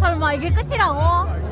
설마 이게 끝이라고?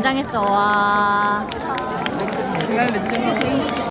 굉장했어. 와.